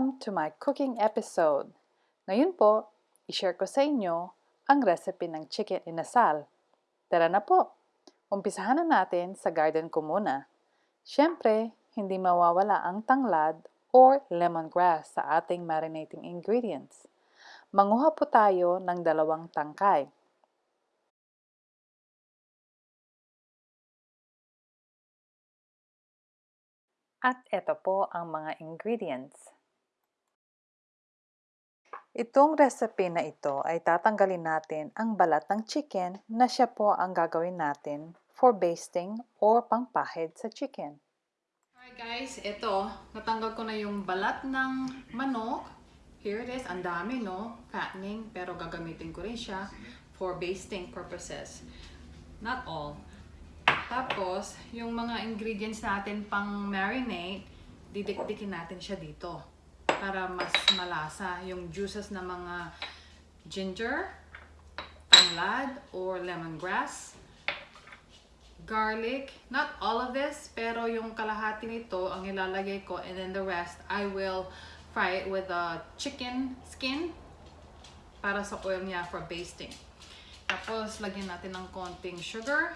Welcome to my cooking episode. Ngayon po, i-share ko sa inyo ang recipe ng chicken inasal. Tara na po! Umpisahan na natin sa garden ko muna. Siyempre, hindi mawawala ang tanglad or lemongrass sa ating marinating ingredients. Manguha po tayo ng dalawang tangkay. At ito po ang mga ingredients. Itong recipe na ito ay tatanggalin natin ang balat ng chicken na siya po ang gagawin natin for basting or pangpahid sa chicken. Alright guys, ito, natanggal ko na yung balat ng manok. Here it is, ang dami no, fattening, pero gagamitin ko rin siya for basting purposes. Not all. Tapos, yung mga ingredients natin pang marinate, didikdikin natin siya dito para mas malasa yung juices ng mga ginger, tanglad, or lemongrass, garlic, not all of this, pero yung kalahati nito ang ilalagay ko and then the rest, I will fry it with a chicken skin para sa oil niya for basting. Tapos, lagyan natin ng konting sugar.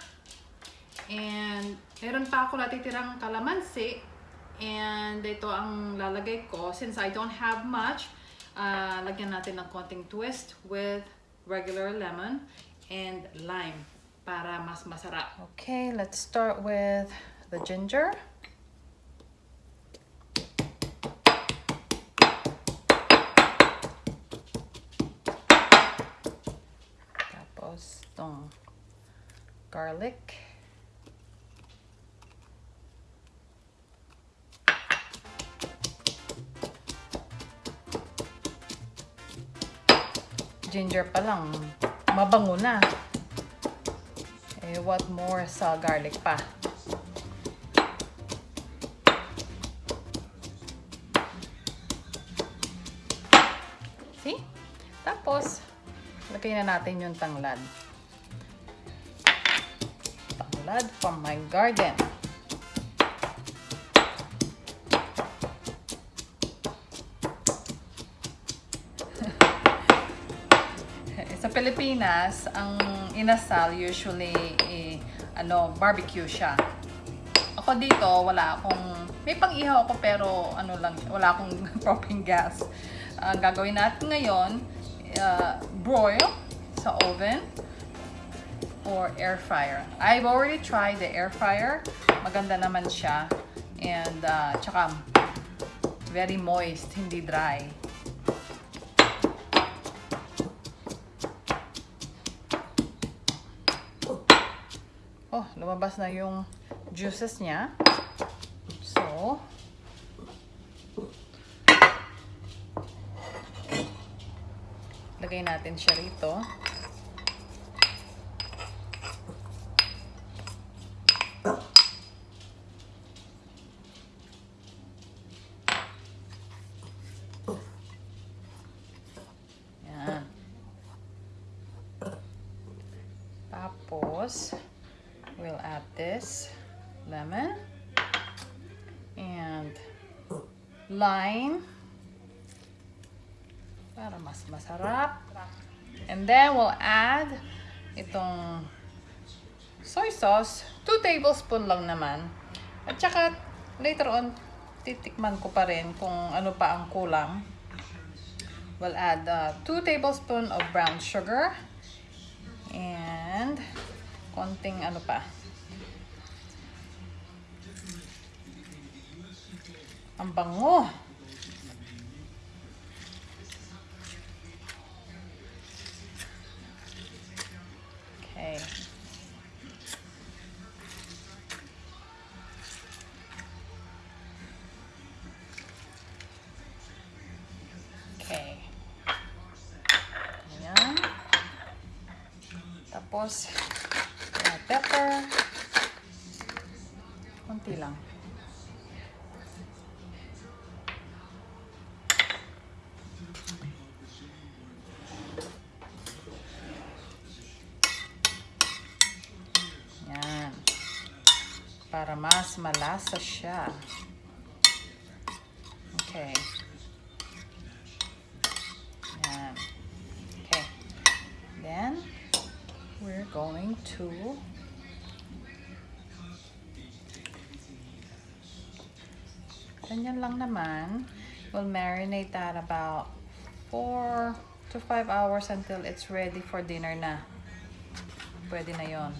And, meron pa ako natitirang kalamansi. And, ito ang lalagay ko. Since I don't have much, uh, lagyan natin ng konting twist with regular lemon and lime para mas masarap. Okay, let's start with the ginger. Tapos itong garlic. Ginger pa lang, mabango na. Eh, what more sa garlic pa? See? Tapos, lagay na natin yung tanglad. Tanglad from my garden. Pilipinas, ang inasal usually eh, ano, barbecue siya. Ako dito, wala akong may pang-ihaw ako pero ano lang, wala akong propane gas. Ang gagawin natin ngayon, uh, broil sa oven or air fryer. I've already tried the air fryer. Maganda naman siya. And uh, tsaka very moist, hindi dry. Lumabas na yung juices niya. So, lagay natin siya rito. Yan. Tapos, add this lemon and lime para mas masarap. And then we'll add itong soy sauce, 2 tablespoon lang naman. At saka later on titikman ko pa rin kung ano pa ang kulang. We'll add 2 uh, tablespoon of brown sugar and konting ano pa. Ang bango. Okay. Okay. Ayan. Tapos, para mas malasa siya. Okay. Yan. Okay. Then, we're going to ganyan lang naman. We'll marinate that about 4 to 5 hours until it's ready for dinner na. Pwede na yon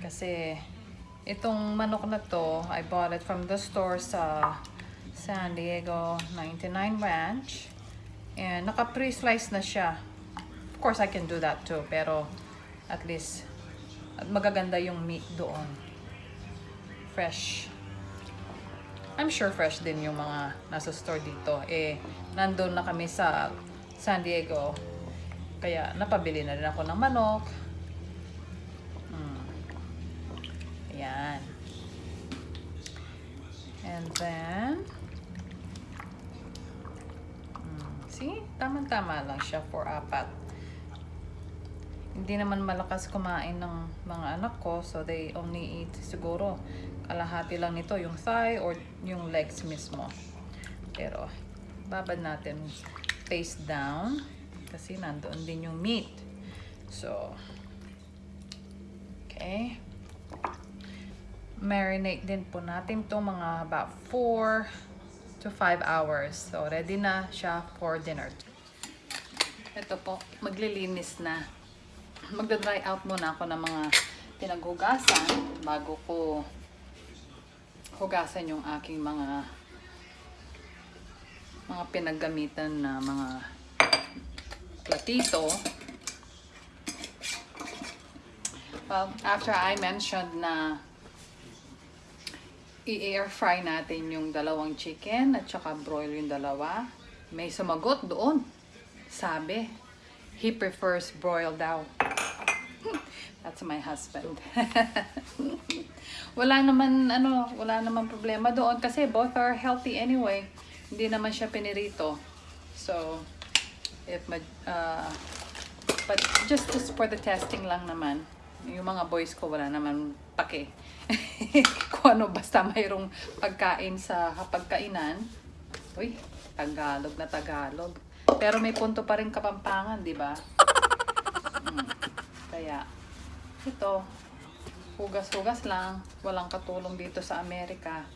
Kasi itong manok na to, I bought it from the store sa San Diego 99 Ranch. And naka pre-slice na siya. Of course, I can do that too. Pero at least magaganda yung meat doon. Fresh. I'm sure fresh din yung mga nasa store dito. Eh, nandun na kami sa San Diego. Kaya napabili na rin ako ng manok. Hmm. Ayan. And then, hmm, see? Tama-tama lang siya for apat. Hindi naman malakas kumain ng mga anak ko, so they only eat siguro kalahati lang nito, yung thigh or yung legs mismo. Pero, babad natin face down kasi nandoon din yung meat. So, okay. Marinate din po natin to mga about 4 to 5 hours. So, ready na siya for dinner. Ito po, maglilinis na. Magda-dry out muna ako ng mga pinaghugasan bago ko hugasan yung aking mga mga pinaggamitan na mga platito. Well, after I mentioned na i-air fry natin yung dalawang chicken at saka broil yung dalawa, may sumagot doon. Sabi, he prefers broiled daw. That's my husband. wala naman ano, wala naman problema doon kasi both are healthy anyway. Hindi naman siya pinirito. So, if uh, but just just for the testing lang naman. Yung mga boys ko wala naman pake. Kung ano basta mayroong pagkain sa hapagkainan. Uy, Tagalog na Tagalog. Pero may punto pa rin Kapampangan, di ba? Mm. Kaya, ito, hugas-hugas lang. Walang katulong dito sa Amerika.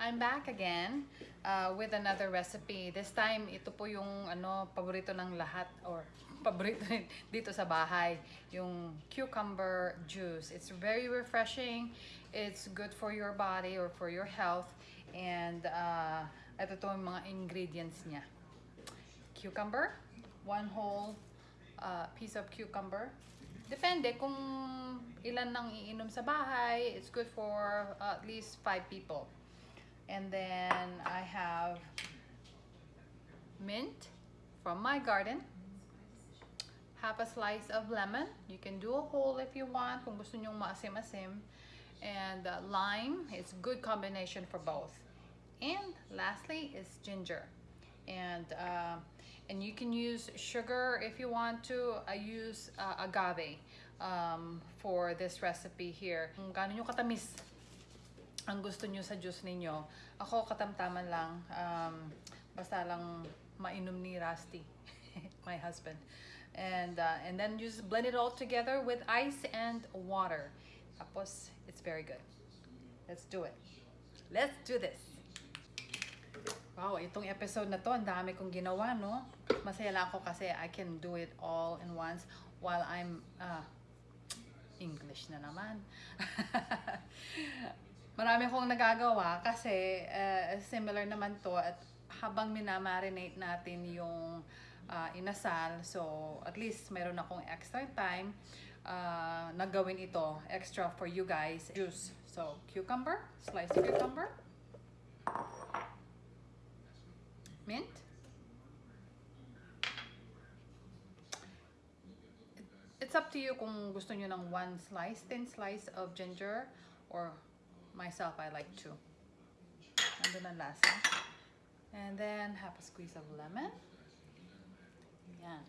I'm back again uh, with another recipe. This time, ito po yung ano, paborito ng lahat or paborito dito sa bahay, yung cucumber juice. It's very refreshing. It's good for your body or for your health. And uh, ito to yung mga ingredients niya. Cucumber, one whole uh, piece of cucumber. Depende kung ilan nang iinom sa bahay. It's good for uh, at least five people. And then I have mint from my garden. Half a slice of lemon. You can do a whole if you want, kung gusto nyong maasim-asim. And uh, lime is good combination for both. And lastly is ginger. And uh, and you can use sugar if you want to. I use uh, agave um, for this recipe here. Kung gaano nyo katamis ang gusto nyo sa juice ninyo. Ako, katamtaman lang. Um, basta lang mainom ni Rusty, my husband. And, uh, and then you just blend it all together with ice and water. Tapos, it's very good. Let's do it. Let's do this. Wow, itong episode na to, ang dami kong ginawa, no? Masaya lang ako kasi I can do it all in once while I'm, uh, English na naman. Marami akong nagagawa kasi uh, similar naman to at habang minamarinate natin yung uh, inasal, so at least meron akong extra time uh, na gawin ito extra for you guys. Juice. So, cucumber, sliced cucumber, mint, it's up to you kung gusto nyo ng one slice, thin slice of ginger or myself, I like two. Nandun ang lasa. And then, half a squeeze of lemon. Yan.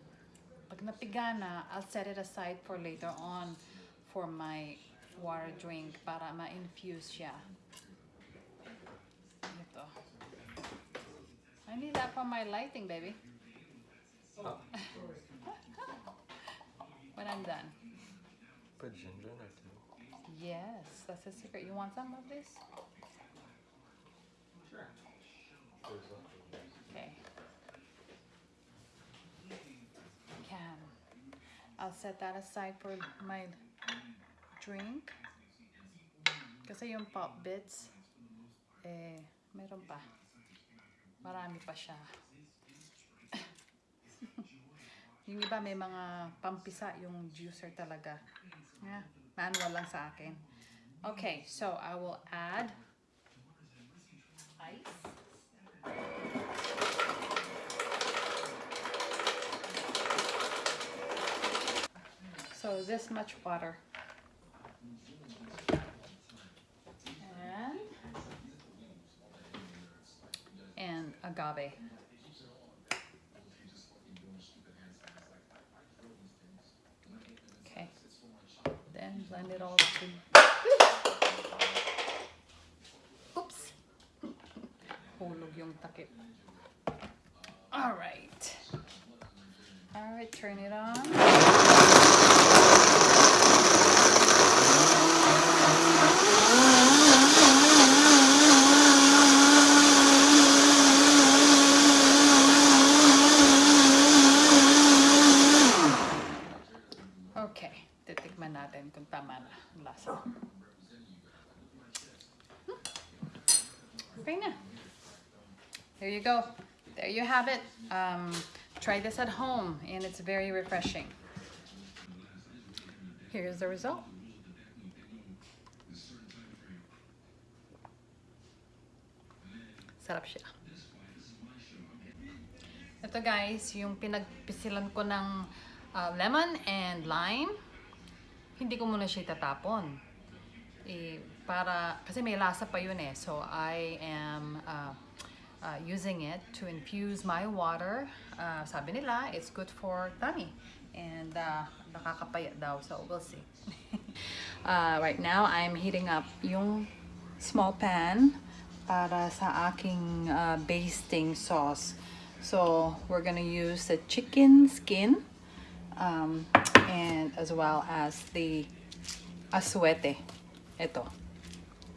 Pag napiga na, I'll set it aside for later on for my water drink para ma-infuse siya. Ito. I need that for my lighting, baby. Ah. when I'm done. Put ginger in there too. Yes, that's a secret. You want some of this? There's a- Okay. Can. I'll set that aside for my drink. Kasi yung pop bits, eh, meron pa. Marami pa siya. yung iba may mga pampisa yung juicer talaga. Yeah, manual lang sa akin. Okay, so I will add ice. So this much water. And and agave. Then blend it all to Oops. Hulog yung takip. All right. All right, turn it on. Okay, titikman natin kung tama na ang lasa. Hmm. Okay na. There you go. There you have it. Um, try this at home and it's very refreshing. Here's the result. Sarap siya. Ito guys, yung pinagpisilan ko ng uh, lemon and lime, hindi ko muna siya itatapon. Eh, para, kasi may lasa pa yun eh. So, I am uh, uh, using it to infuse my water. Uh, sabi nila, it's good for tummy. And uh, nakakapayat daw. So, we'll see. uh, right now, I'm heating up yung small pan para sa aking uh, basting sauce. So, we're gonna use the chicken skin um, and as well as the aswete. Ito.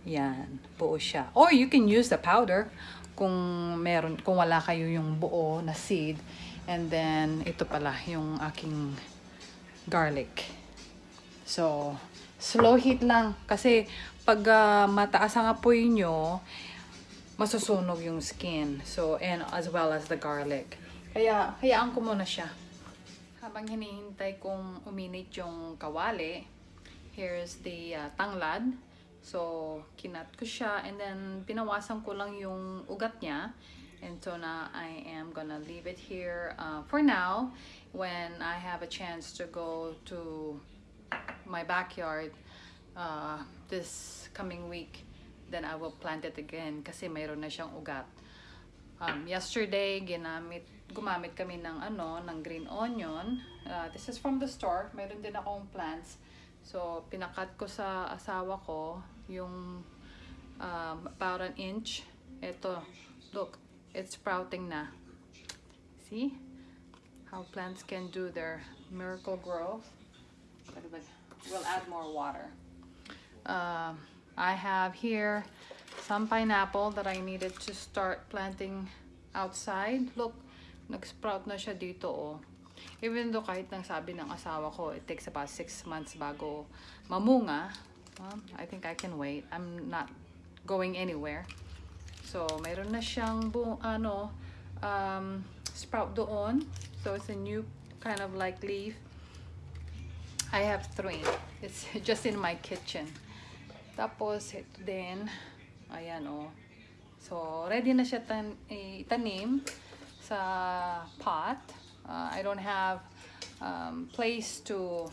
Yan. Buo siya. Or you can use the powder kung meron, kung wala kayo yung buo na seed. And then, ito pala yung aking garlic. So, slow heat lang. Kasi, pag ah, mataas ang apoy nyo, masusunog yung skin. So, and as well as the garlic. Kaya, hayaan ko muna siya. Habang hinihintay kong uminit yung kawali, here's the uh, tanglad. So, kinat ko siya and then pinawasan ko lang yung ugat niya. And so now I am gonna leave it here uh, for now. When I have a chance to go to my backyard uh, this coming week, then I will plant it again kasi mayroon na siyang ugat. Um, yesterday, ginamit, gumamit kami ng ano, ng green onion. Uh, this is from the store. Mayroon din akong plants. So, pinakat ko sa asawa ko yung um, about an inch. Ito, look, it's sprouting na. See? How plants can do their miracle growth. We'll add more water. Um, I have here some pineapple that I needed to start planting outside. Look, nag-sprout na siya dito oh. Even though kahit nang sabi ng asawa ko, it takes about 6 months bago mamunga. Well, I think I can wait. I'm not going anywhere. So, mayroon na siyang bu ano, um, sprout doon. So, it's a new kind of like leaf. I have three. It's just in my kitchen. Tapos, ito din. Ayan, oh. So, ready na siya tan itanim sa pot. Uh, I don't have um, place to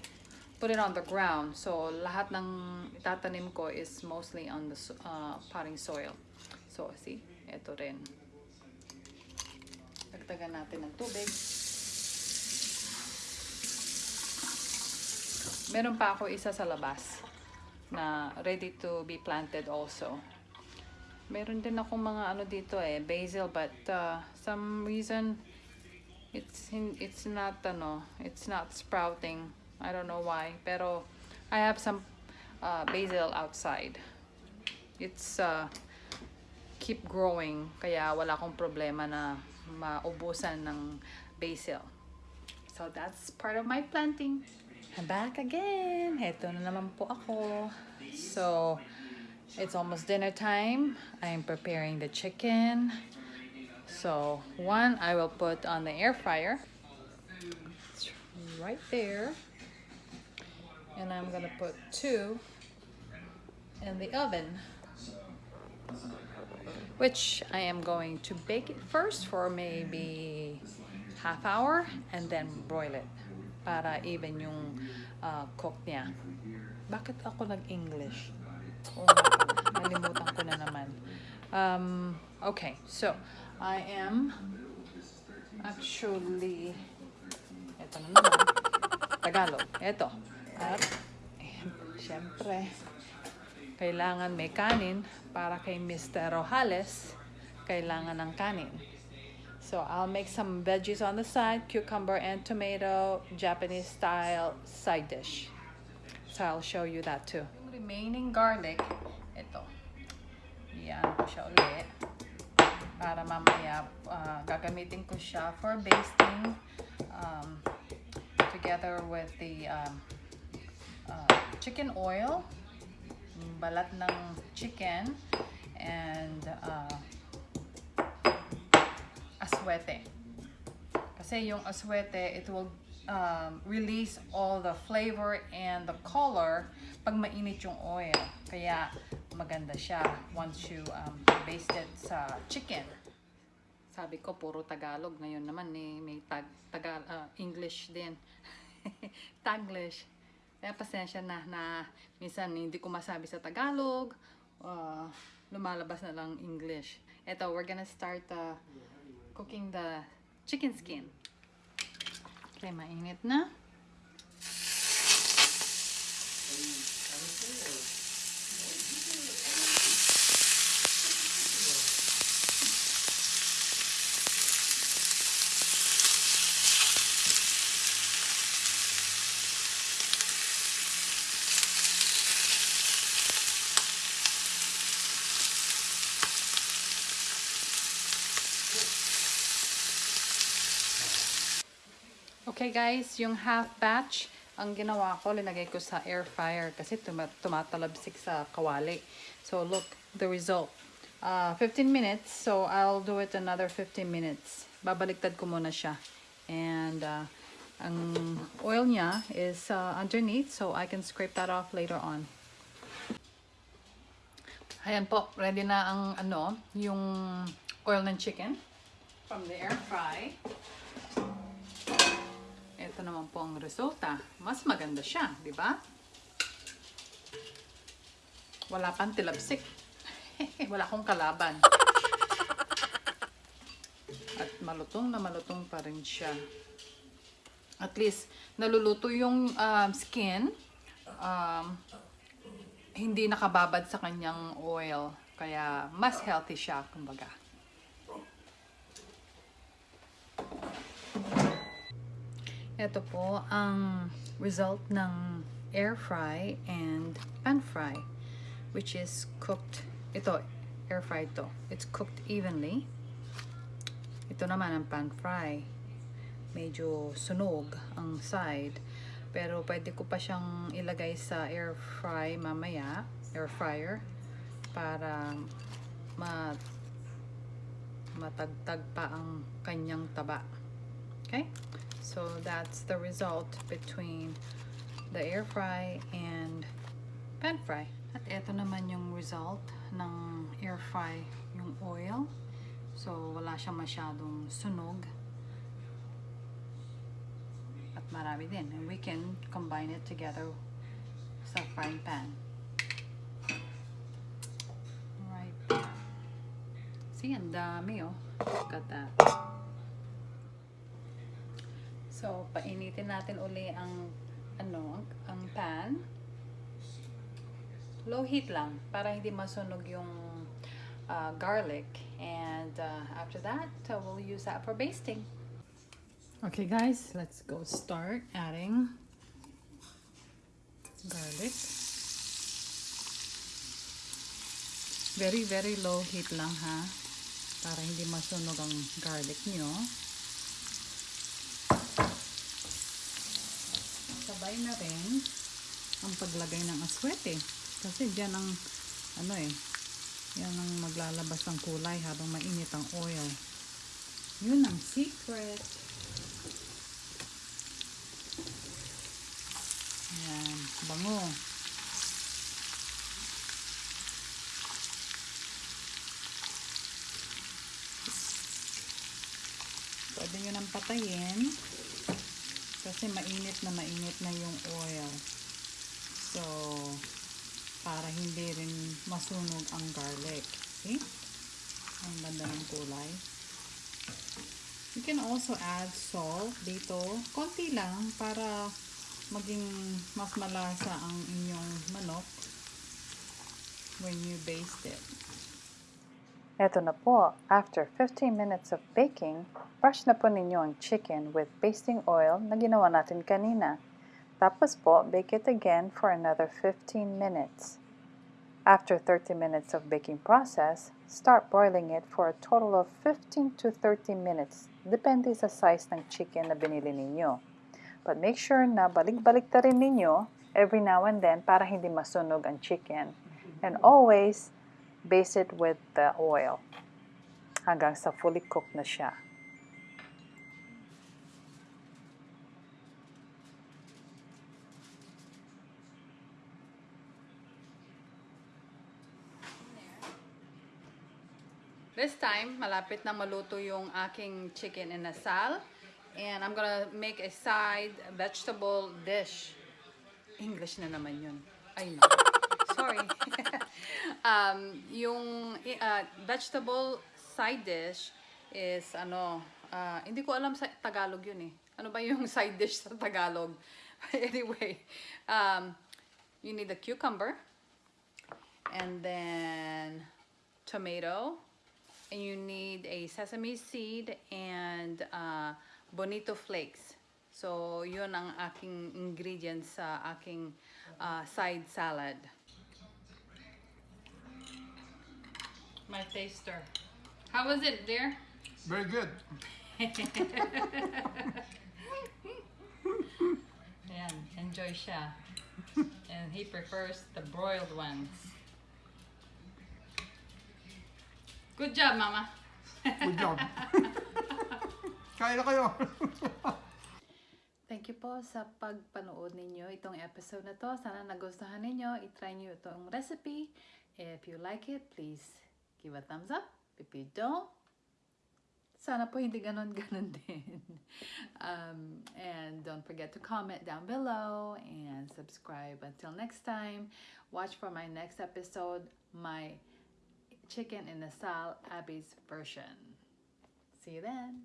put it on the ground. So, lahat ng itatanim ko is mostly on the uh, potting soil. So, see? Ito rin. Dagdagan natin ng tubig. Meron pa ako isa sa labas na ready to be planted also. Meron din ako mga ano dito eh, basil but uh, some reason It's hin- it's not ano, it's not sprouting. I don't know why, pero I have some uh, basil outside. It's uh, keep growing kaya wala akong problema na maubusan ng basil. So that's part of my planting. I'm back again. Heto na naman po ako. So it's almost dinner time. I'm preparing the chicken. So one I will put on the air fryer. It's right there. And I'm gonna put two in the oven. Which I am going to bake it first for maybe half hour and then broil it para even yung uh, cook niya. Bakit ako nag-English? Nga, nalimutan ko na naman. Um, okay, so I am actually ito na naman Tagalog. Ito. At, ayan, syempre, kailangan may kanin para kay Mr. Rojales kailangan ng kanin. So I'll make some veggies on the side, cucumber and tomato, Japanese style side dish. So I'll show you that too. Remaining garlic, ito. Yan ko siya ulit. Para mamaya ah, gagamitin ko siya for basting um, together with the um, uh, chicken oil, balat ng chicken, and uh, aswete. Kasi yung aswete, it will um, release all the flavor and the color pag mainit yung oil. Kaya maganda siya once you um, baste it sa chicken. Sabi ko, puro Tagalog. Ngayon naman, eh, may tag, tagal, ah, English din. Taglish. Kaya pasensya na na minsan hindi ko masabi sa Tagalog. ah, lumalabas na lang English. Ito, we're gonna start uh, cooking the chicken skin. Okay, mainit na. Okay guys, yung half batch, ang ginawa ko, linagay ko sa air fryer kasi tuma tumatalabsik sa kawali. So look, the result. Uh, 15 minutes, so I'll do it another 15 minutes. Babaliktad ko muna siya. And uh, ang oil niya is uh, underneath, so I can scrape that off later on. Ayan po, ready na ang ano, yung oil ng chicken from the air fry. Ito naman po ang resulta. Mas maganda siya, di ba? Wala pang tilabsik. Wala akong kalaban. At malutong na malutong pa rin siya. At least, naluluto yung um, skin. Um, hindi nakababad sa kanyang oil. Kaya, mas healthy siya, kumbaga. Ito po ang result ng air fry and pan fry which is cooked. Ito air fry to. It's cooked evenly. Ito naman ang pan fry. Medyo sunog ang side pero pwede ko pa siyang ilagay sa air fry mamaya air fryer para ma matagtag pa ang kanyang taba. Okay So that's the result between the air fry and pan fry. At ito naman yung result ng air fry, yung oil. So wala siyang masyadong sunog. At marami din. And we can combine it together sa frying pan. Right there. See, ang dami oh. Look at that. So, painitin natin uli ang ano, ang pan. Low heat lang para hindi masunog yung uh, garlic. And uh, after that, uh, we'll use that for basting. Okay guys, let's go start adding garlic. Very, very low heat lang ha. Para hindi masunog ang garlic nyo. Sabay na rin ang paglagay ng aswete. Kasi dyan ang, ano eh, yan ang maglalabas ng kulay habang mainit ang oil. Yun ang secret. Ayan, bango. Pwede nyo nang patayin kasi mainit na mainit na yung oil. So, para hindi rin masunog ang garlic. See? Ang ganda ng kulay. You can also add salt dito. Konti lang para maging mas malasa ang inyong manok when you baste it. Eto na po, after 15 minutes of baking, brush na po ninyo ang chicken with basting oil na ginawa natin kanina. Tapos po, bake it again for another 15 minutes. After 30 minutes of baking process, start boiling it for a total of 15 to 30 minutes, depende sa size ng chicken na binili ninyo. But make sure na balik-balik ta rin ninyo every now and then para hindi masunog ang chicken. And always, baste it with the oil hanggang sa fully cooked na siya. This time, malapit na maluto yung aking chicken inasal. And I'm gonna make a side vegetable dish. English na naman yun. Ay, no. Sorry. um, yung uh, vegetable side dish is ano, uh, hindi ko alam sa Tagalog yun eh. Ano ba yung side dish sa Tagalog? anyway, um, you need a cucumber and then tomato you need a sesame seed and uh, bonito flakes. So, yun ang aking ingredients sa aking uh, side salad. My taster. How was it, dear? Very good. Ayan, enjoy siya. And he prefers the broiled ones. Good job, Mama. Good job. Kaya na kayo. Thank you po sa pagpanood ninyo itong episode na to. Sana nagustuhan ninyo. I-try nyo itong recipe. If you like it, please give a thumbs up. If you don't, sana po hindi ganon-ganon din. um, and don't forget to comment down below and subscribe. Until next time, watch for my next episode, my chicken in the Sal Abby's version. See you then.